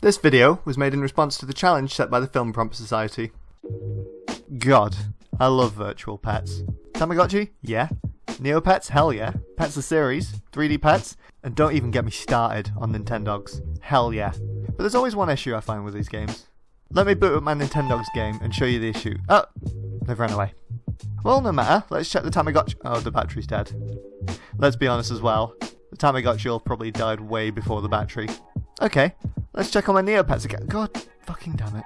This video was made in response to the challenge set by the Film Prompt Society. God, I love virtual pets. Tamagotchi? Yeah. Neopets? Hell yeah. Pets the series? 3D pets? And don't even get me started on Nintendogs. Hell yeah. But there's always one issue I find with these games. Let me boot up my Nintendogs game and show you the issue. Oh, they've run away. Well, no matter. Let's check the Tamagotchi. Oh, the battery's dead. Let's be honest as well. The Tamagotchi will probably died way before the battery. Okay, let's check on my Neopets again. God fucking damn it.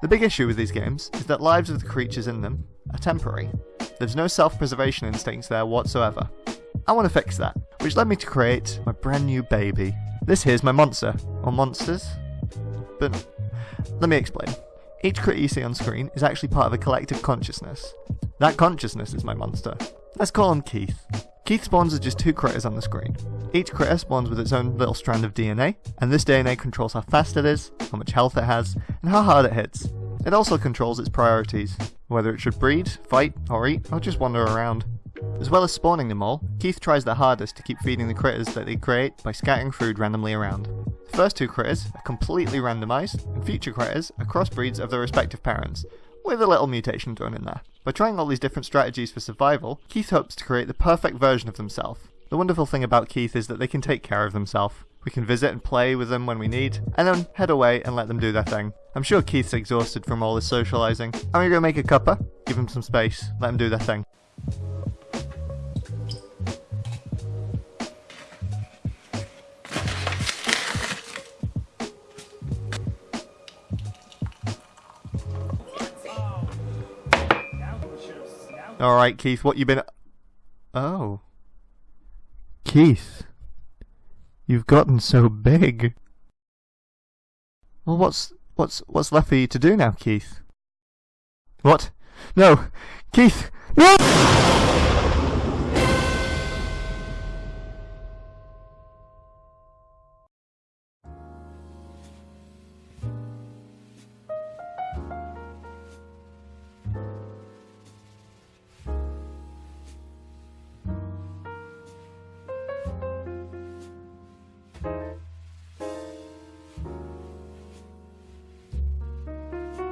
The big issue with these games is that lives of the creatures in them are temporary. There's no self-preservation instincts there whatsoever. I want to fix that, which led me to create my brand new baby. This here's my monster, or monsters. But let me explain. Each critter you see on screen is actually part of a collective consciousness. That consciousness is my monster. Let's call him Keith. Keith spawns as just two critters on the screen. Each critter spawns with its own little strand of DNA, and this DNA controls how fast it is, how much health it has, and how hard it hits. It also controls its priorities, whether it should breed, fight, or eat, or just wander around. As well as spawning them all, Keith tries their hardest to keep feeding the critters that they create by scattering food randomly around. The first two critters are completely randomised, and future critters are crossbreeds of their respective parents, with a little mutation thrown in there. By trying all these different strategies for survival, Keith hopes to create the perfect version of himself. The wonderful thing about Keith is that they can take care of themselves. We can visit and play with them when we need, and then head away and let them do their thing. I'm sure Keith's exhausted from all this socialising. I'm gonna go make a cuppa, give him some space, let them do their thing. Alright, Keith, what you been... Oh. Keith. You've gotten so big. Well, what's... what's... what's left for you to do now, Keith? What? No! Keith! No!